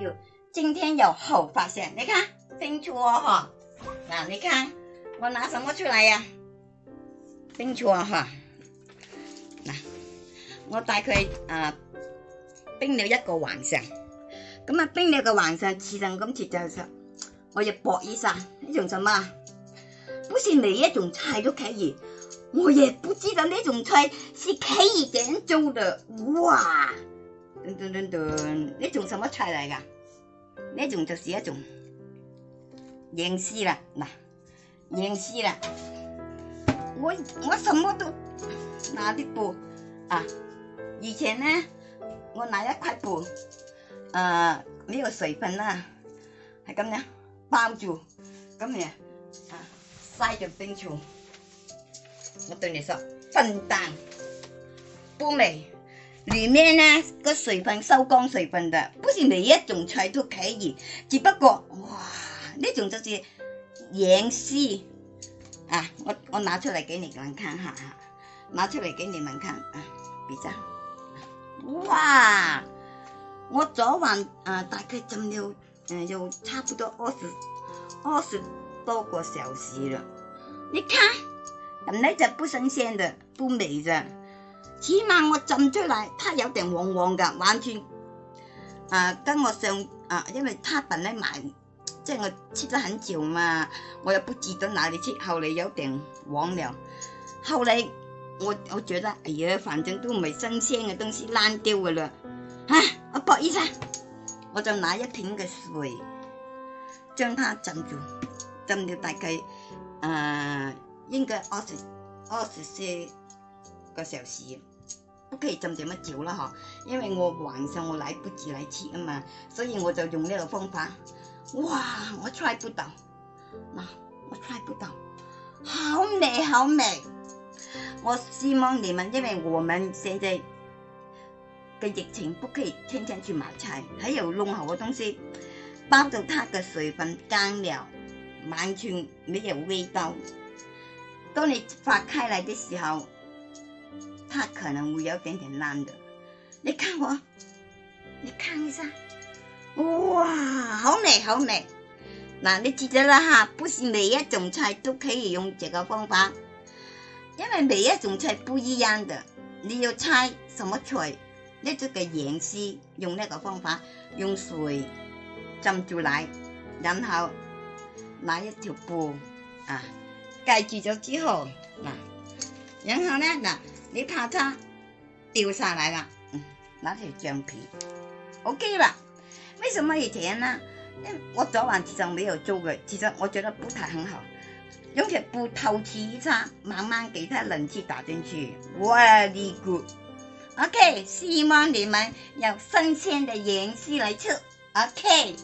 有今天有好发现，你看清楚哦哈，那你看我拿什么出来呀？清楚撮哈，嗱，我大概啊冰了一个晚上，咁啊冰了个晚上，切成咁切就上，我要搏一下，呢种什么？不是每一种菜都可以。我也不知道呢种菜是可以点做的，哇，噔噔噔噔，呢种什么菜嚟噶？呢种就是一种认识啦，嗱，认识啦。我我什么都拿啲布啊，以前呢，我拿一块布，啊，呢有水分啊，系咁样包住，咁样啊，晒就冰楚。我对你说，笨蛋，不美。里面呢，个水分收光水分的，不是每一种菜都可以。只不过，哇，那种就是盐丝啊，我我拿出来给你们看哈，拿出来给你们看啊，比较。哇，我昨晚啊大概蒸了嗯有差不多二十二十多个小时了，你看，本来就不新鲜的，不美咋？起码我浸出嚟，它有定黄黄噶，玩转，啊，跟我上，啊，因为它本咧买，即系我切得很久嘛，我又不知道哪里切，后来有点黄了，后来我我觉得，哎呀，反正都唔系新鲜嘅东西烂掉噶啦，啊，我博一生，我就拿一瓶嘅水将它浸住，浸了大概，啊，应该二十二十岁。个小时，不可以浸这么久了哈，因为我晚上我来不及来切啊嘛，所以我就用呢个方法。哇，我猜不到，那我猜不到，好美好美。我希望你们，因为我们现在的疫情不可以天天去买菜，还有弄好的东西，包到它的水分干了，完全没有味道。当你发开来的时候。它可能会有点点烂的，你看我，你看一下，哇，好美，好美！嗱，你记得了哈，不是每一种菜都可以用这个方法，因为每一种菜不一样的。你要猜什么菜，你这个演示，用那个方法，用水浸住来，然后拿一条布啊盖住咗之后，嗱，然后呢，嗱。你怕它掉下来了，嗯，拿条橡皮，OK 了。为什么以前呢？因为我昨晚其实没有做过，其实我觉得不太很好，用条布透气，一它慢慢给它冷气打进去。v e r y g o o o d k 希望你们有新鲜的颜色来出，OK。